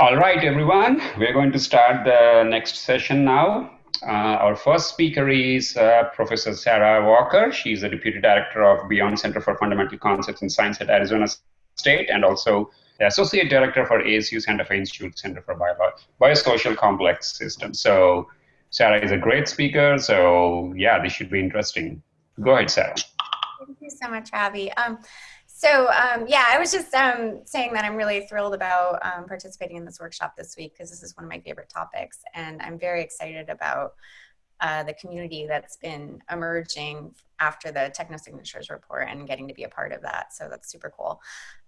All right, everyone, we're going to start the next session now. Uh, our first speaker is uh, Professor Sarah Walker. She's the Deputy Director of Beyond Center for Fundamental Concepts in Science at Arizona State and also the Associate Director for ASU Santa Fe Institute Center for Bio Biosocial Complex Systems. So Sarah is a great speaker, so yeah, this should be interesting. Go ahead, Sarah. Thank you so much, Abby. Um, so um, yeah, I was just um, saying that I'm really thrilled about um, participating in this workshop this week because this is one of my favorite topics, and I'm very excited about uh, the community that's been emerging after the technosignatures report and getting to be a part of that. So that's super cool.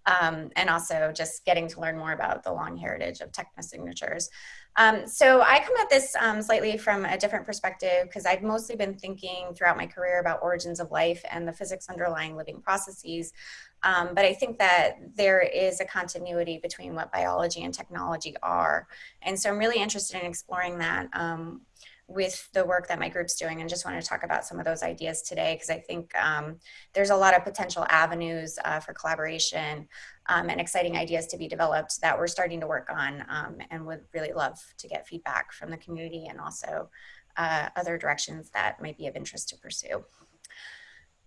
Um, and also just getting to learn more about the long heritage of technosignatures. Um, so I come at this um, slightly from a different perspective because I've mostly been thinking throughout my career about origins of life and the physics underlying living processes. Um, but I think that there is a continuity between what biology and technology are. And so I'm really interested in exploring that um, with the work that my group's doing and just want to talk about some of those ideas today because I think um, there's a lot of potential avenues uh, for collaboration um, and exciting ideas to be developed that we're starting to work on um, and would really love to get feedback from the community and also uh, other directions that might be of interest to pursue.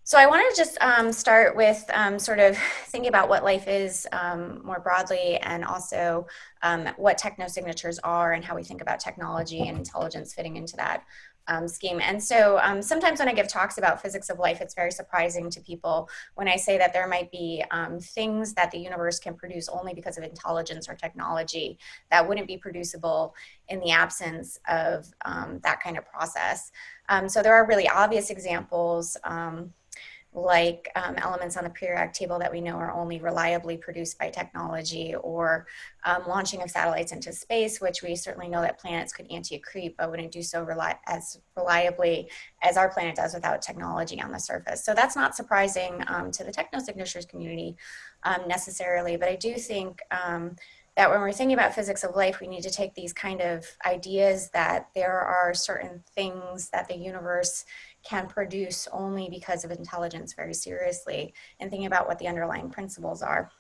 So I want to just um, start with um, sort of thinking about what life is um, more broadly and also um, what technosignatures are and how we think about technology and intelligence fitting into that um, scheme. And so um, sometimes when I give talks about physics of life, it's very surprising to people when I say that there might be things that the universe can produce only because of intelligence or technology that wouldn't be producible in the absence of that kind of process. so there are really obvious examples like um, elements on the periodic table that we know are only reliably produced by technology or um, launching of satellites into space, which we certainly know that planets could anti-accrete, but wouldn't do so reli as reliably as our planet does without technology on the surface. So that's not surprising um, to the technosignatures community um, necessarily, but I do think um, that when we're thinking about physics of life, we need to take these kind of ideas that there are certain things that the universe can produce only because of intelligence very seriously and thinking about what the underlying principles are.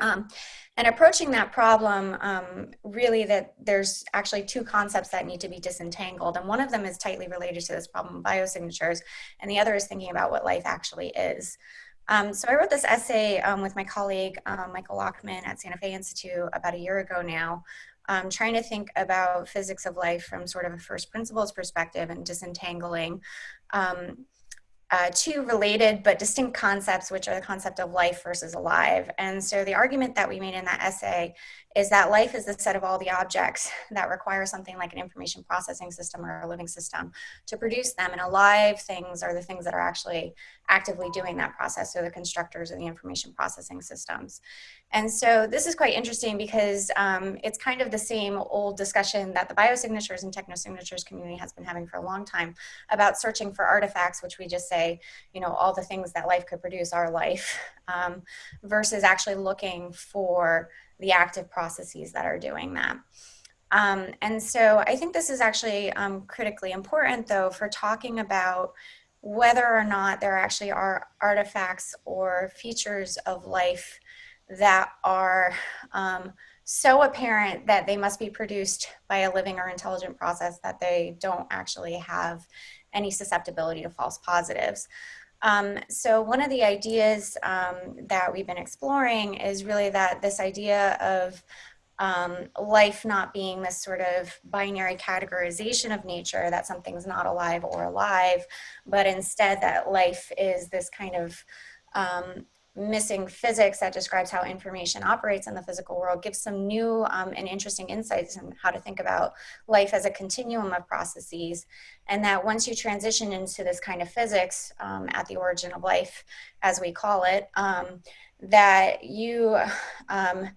Um, and approaching that problem, um, really that there's actually two concepts that need to be disentangled. And one of them is tightly related to this problem of biosignatures, and the other is thinking about what life actually is. Um, so I wrote this essay um, with my colleague, um, Michael Lachmann at Santa Fe Institute about a year ago now, um, trying to think about physics of life from sort of a first principles perspective and disentangling um, uh, two related but distinct concepts, which are the concept of life versus alive. And so the argument that we made in that essay is that life is the set of all the objects that require something like an information processing system or a living system to produce them. And alive things are the things that are actually actively doing that process, so the constructors of the information processing systems. And so this is quite interesting because um, it's kind of the same old discussion that the biosignatures and technosignatures community has been having for a long time about searching for artifacts, which we just say, you know, all the things that life could produce are life, um, versus actually looking for the active processes that are doing that. Um, and so I think this is actually um, critically important though for talking about whether or not there actually are artifacts or features of life that are um, so apparent that they must be produced by a living or intelligent process that they don't actually have any susceptibility to false positives. Um, so one of the ideas um, that we've been exploring is really that this idea of um, life not being this sort of binary categorization of nature that something's not alive or alive, but instead that life is this kind of um, missing physics that describes how information operates in the physical world gives some new um, and interesting insights on how to think about life as a continuum of processes. And that once you transition into this kind of physics um, at the origin of life, as we call it, um, that you um,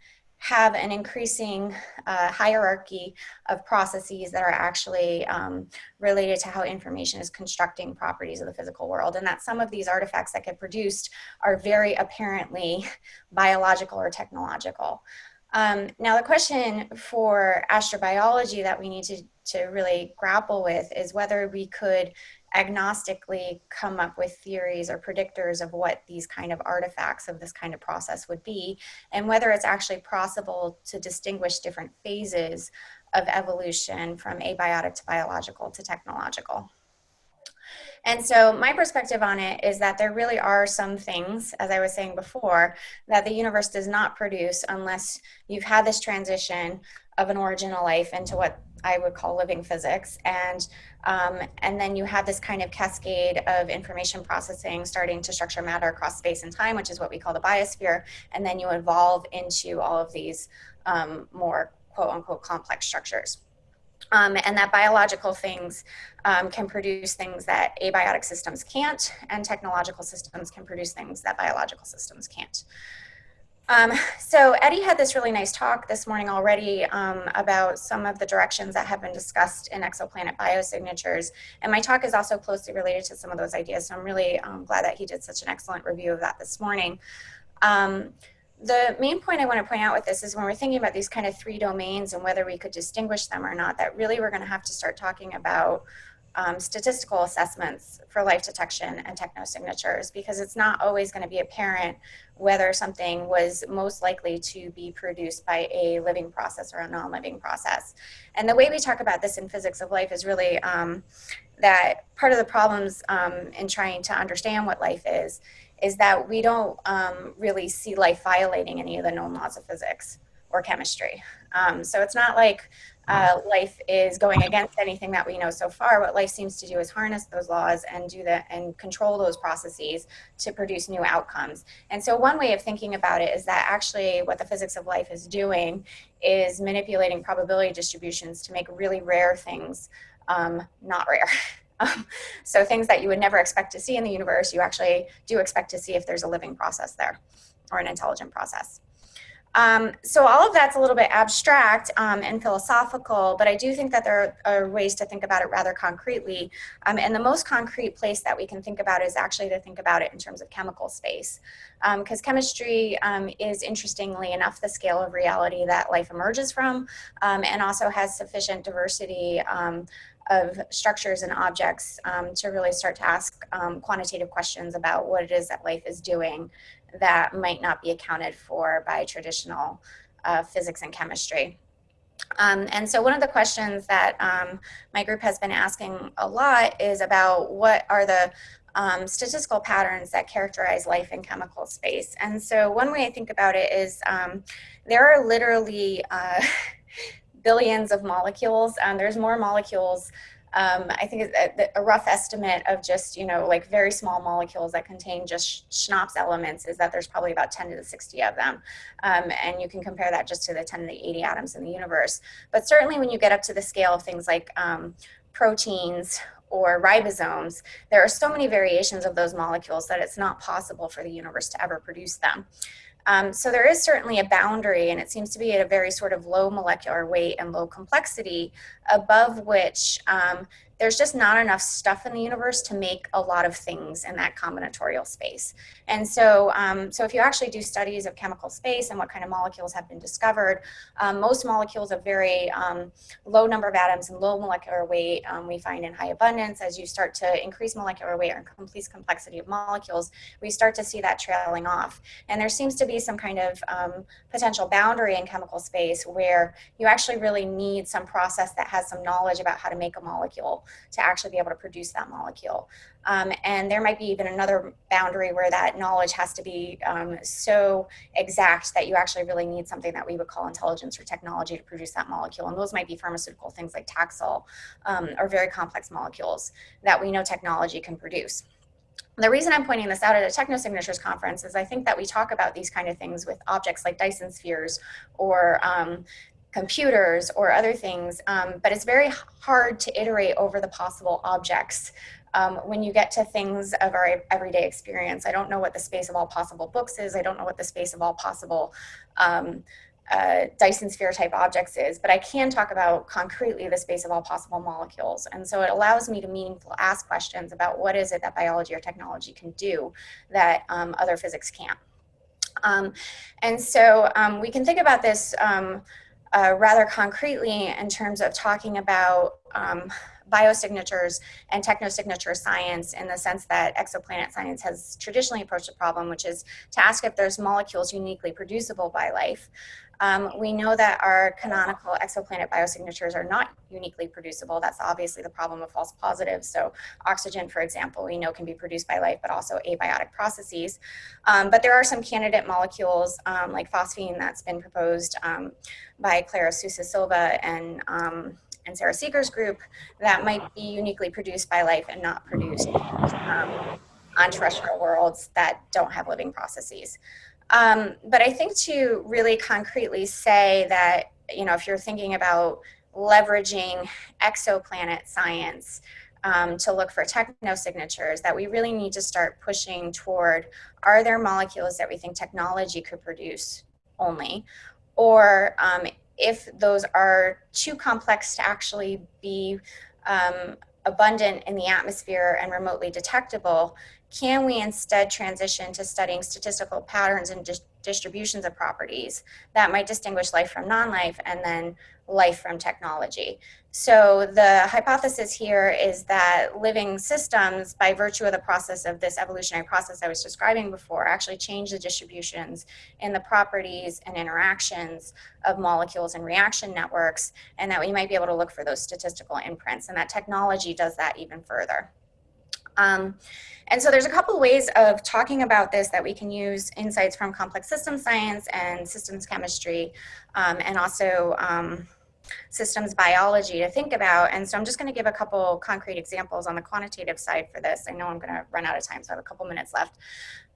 have an increasing uh, hierarchy of processes that are actually um, related to how information is constructing properties of the physical world and that some of these artifacts that get produced are very apparently biological or technological. Um, now, the question for astrobiology that we need to, to really grapple with is whether we could agnostically come up with theories or predictors of what these kind of artifacts of this kind of process would be, and whether it's actually possible to distinguish different phases of evolution from abiotic to biological to technological. And so my perspective on it is that there really are some things, as I was saying before, that the universe does not produce unless you've had this transition of an original life into what I would call living physics. And, um, and then you have this kind of cascade of information processing starting to structure matter across space and time, which is what we call the biosphere. And then you evolve into all of these um, more quote unquote complex structures. Um, and that biological things um, can produce things that abiotic systems can't, and technological systems can produce things that biological systems can't. Um, so Eddie had this really nice talk this morning already um, about some of the directions that have been discussed in exoplanet biosignatures. And my talk is also closely related to some of those ideas. So I'm really um, glad that he did such an excellent review of that this morning. Um, the main point I want to point out with this is when we're thinking about these kind of three domains and whether we could distinguish them or not, that really we're going to have to start talking about um, statistical assessments for life detection and technosignatures because it's not always going to be apparent whether something was most likely to be produced by a living process or a non-living process. And the way we talk about this in physics of life is really um, that part of the problems um, in trying to understand what life is is that we don't um, really see life violating any of the known laws of physics or chemistry. Um, so it's not like uh, life is going against anything that we know so far. What life seems to do is harness those laws and do that and control those processes to produce new outcomes. And so one way of thinking about it is that actually what the physics of life is doing is manipulating probability distributions to make really rare things um, not rare. Um, so things that you would never expect to see in the universe, you actually do expect to see if there's a living process there or an intelligent process. Um, so all of that's a little bit abstract um, and philosophical, but I do think that there are ways to think about it rather concretely. Um, and the most concrete place that we can think about is actually to think about it in terms of chemical space. Because um, chemistry um, is, interestingly enough, the scale of reality that life emerges from um, and also has sufficient diversity of structures and objects um, to really start to ask um, quantitative questions about what it is that life is doing that might not be accounted for by traditional uh, physics and chemistry. Um, and so one of the questions that um, my group has been asking a lot is about what are the um, statistical patterns that characterize life in chemical space. And so one way I think about it is um, there are literally uh, billions of molecules. and there's more molecules um, I think a, a, rough estimate of just, you know, like very small molecules that contain just CHNOPS elements is that there's probably about 10 to the 60 of them. Um, and you can compare that just to the 10 to the 80 atoms in the universe. But certainly when you get up to the scale of things like um, proteins or ribosomes, there are so many variations of those molecules that it's not possible for the universe to ever produce them. Um, so there is certainly a boundary, and it seems to be at a very sort of low molecular weight and low complexity, above which um, there's just not enough stuff in the universe to make a lot of things in that combinatorial space. And so, um, so if you actually do studies of chemical space and what kind of molecules have been discovered, um, most molecules of very um, low number of atoms and low molecular weight um, we find in high abundance. As you start to increase molecular weight or increase complexity of molecules, we start to see that trailing off. And there seems to be some kind of um, potential boundary in chemical space where you actually really need some process that has some knowledge about how to make a molecule to actually be able to produce that molecule. Um, and there might be even another boundary where that knowledge has to be um, so exact that you actually really need something that we would call intelligence or technology to produce that molecule. And those might be pharmaceutical things like Taxol um, or very complex molecules that we know technology can produce. The reason I'm pointing this out at a Technosignatures conference is I think that we talk about these kind of things with objects like Dyson spheres or um, computers or other things, um, but it's very hard to iterate over the possible objects um, when you get to things of our everyday experience. I don't know what the space of all possible books is. I don't know what the space of all possible um, uh, Dyson sphere type objects is, but I can talk about concretely the space of all possible molecules. And so it allows me to meaningful ask questions about what is it that biology or technology can do that um, other physics can't. Um, and so um, we can think about this um, uh, rather concretely in terms of talking about um, biosignatures and technosignature science in the sense that exoplanet science has traditionally approached the problem, which is to ask if there's molecules uniquely producible by life. Um, we know that our canonical exoplanet biosignatures are not uniquely producible. That's obviously the problem of false positives. So oxygen, for example, we know can be produced by life, but also abiotic processes. Um, but there are some candidate molecules um, like phosphine that's been proposed um, by Clara Sousa Silva and um, and Sara Seager's group that might be uniquely produced by life and not produced um, on terrestrial worlds that don't have living processes. Um, but I think to really concretely say that, you know, if you're thinking about leveraging exoplanet science um, to look for technosignatures, that we really need to start pushing toward are there molecules that we think technology could produce only? Or um, if those are too complex to actually be um, abundant in the atmosphere and remotely detectable, can we instead transition to studying statistical patterns and distributions of properties that might distinguish life from non-life and then life from technology? So the hypothesis here is that living systems, by virtue of the process of this evolutionary process I was describing before, actually change the distributions in the properties and interactions of molecules and reaction networks, and that we might be able to look for those statistical imprints, and that technology does that even further. Um, and so there's a couple ways of talking about this that we can use insights from complex system science and systems chemistry um, and also um, systems biology to think about. And so I'm just going to give a couple concrete examples on the quantitative side for this. I know I'm going to run out of time, so I have a couple minutes left.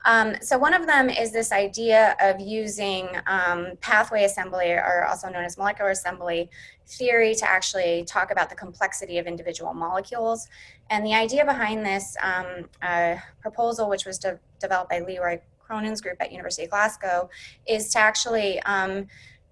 Um, so one of them is this idea of using um, pathway assembly, or also known as molecular assembly theory, to actually talk about the complexity of individual molecules. And the idea behind this um, uh, proposal, which was de developed by Leroy Cronin's group at University of Glasgow, is to actually um,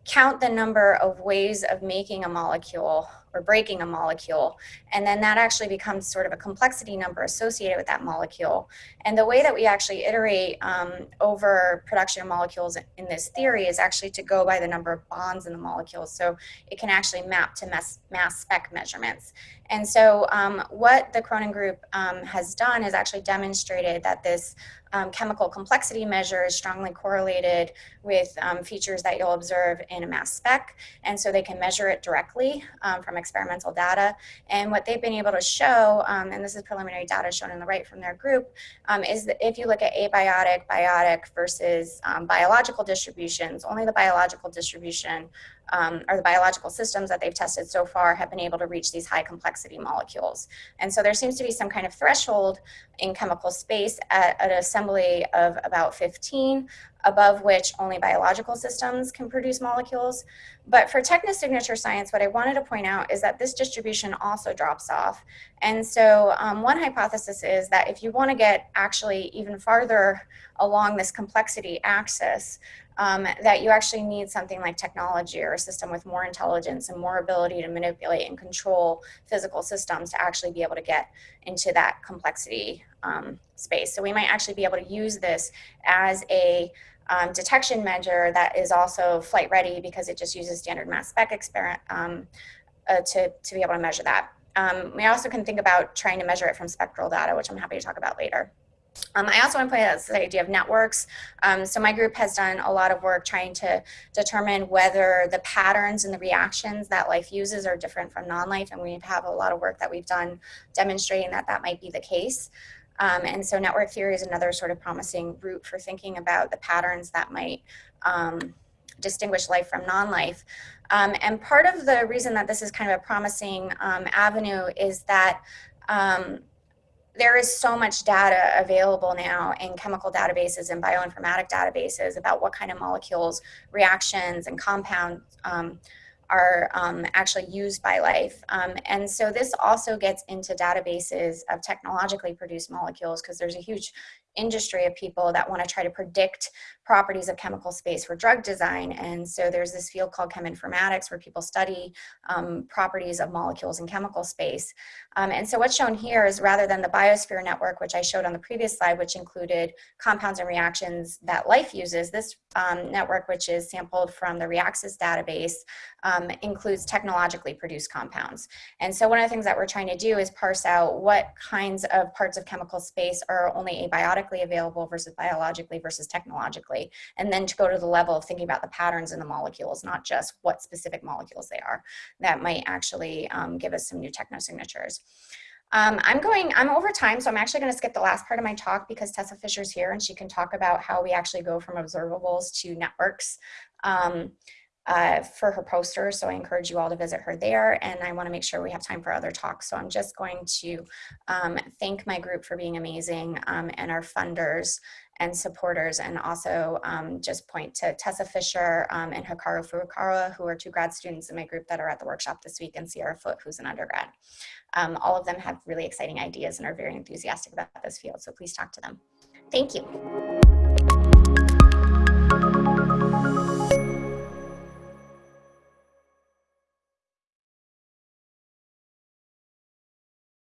count the number of ways of making a molecule or breaking a molecule. And then that actually becomes sort of a complexity number associated with that molecule. And the way that we actually iterate um, over production of molecules in this theory is actually to go by the number of bonds in the molecules. So it can actually map to mass, mass spec measurements. And so um, what the Cronin group um, has done is actually demonstrated that this um, chemical complexity measure is strongly correlated with um, features that you'll observe in a mass spec. And so they can measure it directly um, from experimental data. And what they've been able to show, um, and this is preliminary data shown in the right from their group, is that if you look at abiotic, biotic versus biological distributions, only the biological distribution um, or the biological systems that they've tested so far have been able to reach these high complexity molecules. And so there seems to be some kind of threshold in chemical space at, an assembly of about 15 above which only biological systems can produce molecules. But for technosignature science, what I wanted to point out is that this distribution also drops off. And so um, one hypothesis is that if you want to get actually even farther along this complexity axis, um, that you actually need something like technology or a system with more intelligence and more ability to manipulate and control physical systems to actually be able to get into that complexity um, space. So we might actually be able to use this as a um, detection measure that is also flight ready because it just uses standard mass spec experiment um, uh, to, to be able to measure that. Um, we also can think about trying to measure it from spectral data, which I'm happy to talk about later. Um, I also want to point out the idea of networks. Um, so my group has done a lot of work trying to determine whether the patterns and the reactions that life uses are different from non-life, and we have a lot of work that we've done demonstrating that that might be the case. Um, and so network theory is another sort of promising route for thinking about the patterns that might um, distinguish life from non-life. Um, and part of the reason that this is kind of a promising um, avenue is that um, there is so much data available now in chemical databases and bioinformatic databases about what kind of molecules, reactions, and compounds um, are um, actually used by life. Um, and so this also gets into databases of technologically produced molecules because there's a huge industry of people that want to try to predict properties of chemical space for drug design. And so there's this field called cheminformatics where people study um, properties of molecules in chemical space. Um, and so what's shown here is rather than the biosphere network, which I showed on the previous slide, which included compounds and reactions that life uses, this um, network, which is sampled from the Reaxys database, um, includes technologically produced compounds. And so one of the things that we're trying to do is parse out what kinds of parts of chemical space are only available versus biologically versus technologically, and then to go to the level of thinking about the patterns in the molecules, not just what specific molecules they are. That might actually um, give us some new technosignatures. Um, I'm going, I'm over time, so I'm actually going to skip the last part of my talk because Tessa Fisher's here and she can talk about how we actually go from observables to networks. Um, uh, for her poster. So I encourage you all to visit her there. And I want to make sure we have time for other talks. So I'm just going to um, thank my group for being amazing um, and our funders and supporters and also um, just point to Tessa Fisher um, and Hikaru Furukawa who are two grad students in my group that are at the workshop this week and Sierra Foot who's an undergrad. Um, all of them have really exciting ideas and are very enthusiastic about this field so please talk to them. Thank you.